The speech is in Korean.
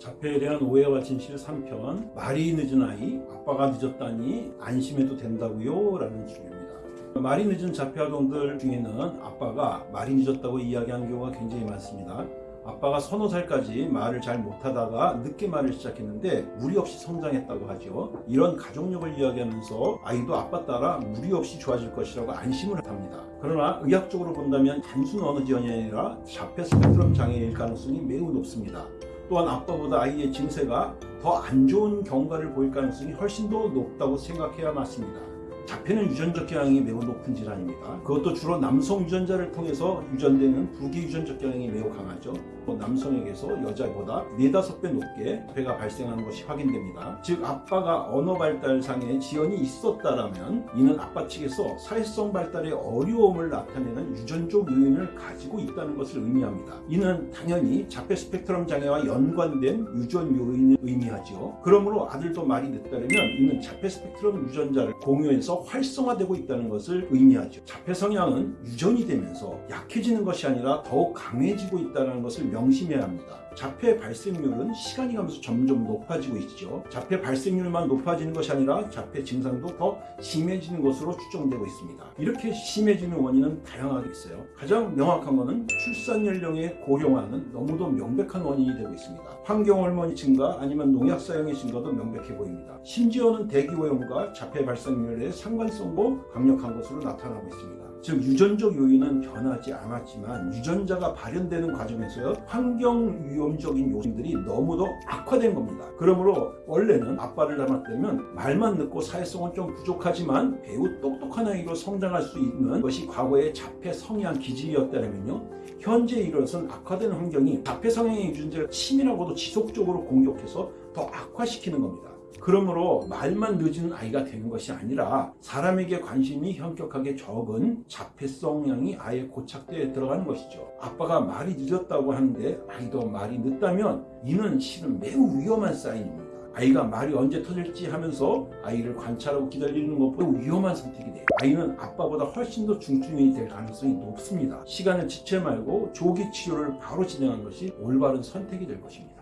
자폐에 대한 오해와 진실 3편 말이 늦은 아이 아빠가 늦었다니 안심해도 된다고요? 라는 주제입니다. 말이 늦은 자폐 아동들 중에는 아빠가 말이 늦었다고 이야기하는 경우가 굉장히 많습니다. 아빠가 서너 살까지 말을 잘 못하다가 늦게 말을 시작했는데 무리 없이 성장했다고 하죠. 이런 가족력을 이야기하면서 아이도 아빠 따라 무리 없이 좋아질 것이라고 안심을 합니다. 그러나 의학적으로 본다면 단순 언어 지연이 아니라 자폐 스펙트럼 장애일 가능성이 매우 높습니다. 또한 아빠보다 아이의 증세가 더 안 좋은 경과를 보일 가능성이 훨씬 더 높다고 생각해야 맞습니다. 자폐는 유전적 경향이 매우 높은 질환입니다. 그것도 주로 남성 유전자를 통해서 유전되는 부기 유전적 경향이 매우 강하죠. 또 남성에게서 여자보다 4, 5배 높게 배가 발생하는 것이 확인됩니다. 즉 아빠가 언어 발달상의 지연이 있었다라면 이는 아빠 측에서 사회성 발달의 어려움을 나타내는 유전적 요인을 가지고 있다는 것을 의미합니다. 이는 당연히 자폐 스펙트럼 장애와 연관된 유전 요인을 의미하죠. 그러므로 아들도 말이 늦다면 이는 자폐 스펙트럼 유전자를 공유해서 활성화되고 있다는 것을 의미하죠. 자폐 성향은 유전이 되면서 약해지는 것이 아니라 더욱 강해지고 있다는 것을 명심해야 합니다. 자폐 발생률은 시간이 가면서 점점 높아지고 있죠. 자폐 발생률만 높아지는 것이 아니라 자폐 증상도 더 심해지는 것으로 추정되고 있습니다. 이렇게 심해지는 원인은 다양하게 있어요. 가장 명확한 것은 출산 연령의 고령화는 너무도 명백한 원인이 되고 있습니다. 환경 호르몬이 증가 아니면 농약 사용의 증가도 명백해 보입니다. 심지어는 대기오염과 자폐 발생률의 상관성도 강력한 것으로 나타나고 있습니다. 즉 유전적 요인은 변하지 않았지만 유전자가 발현되는 과정에서 환경 위험적인 요인들이 너무도 악화된 겁니다. 그러므로 원래는 아빠를 닮았다면 말만 늦고 사회성은 좀 부족하지만 매우 똑똑한 아이로 성장할 수 있는 것이 과거의 자폐 성향 기질이었다면요. 현재 이것은 악화된 환경이 자폐 성향의 유전자를 치밀하고도 지속적으로 공격해서 더 악화시키는 겁니다. 그러므로 말만 늦은 아이가 되는 것이 아니라 사람에게 관심이 현격하게 적은 자폐 성향이 아예 고착되어 들어가는 것이죠. 아빠가 말이 늦었다고 하는데 아이도 말이 늦다면 이는 실은 매우 위험한 사인입니다. 아이가 말이 언제 터질지 하면서 아이를 관찰하고 기다리는 것보다 위험한 선택이 돼요. 아이는 아빠보다 훨씬 더 중증이 될 가능성이 높습니다. 시간을 지체 말고 조기 치료를 바로 진행하는 것이 올바른 선택이 될 것입니다.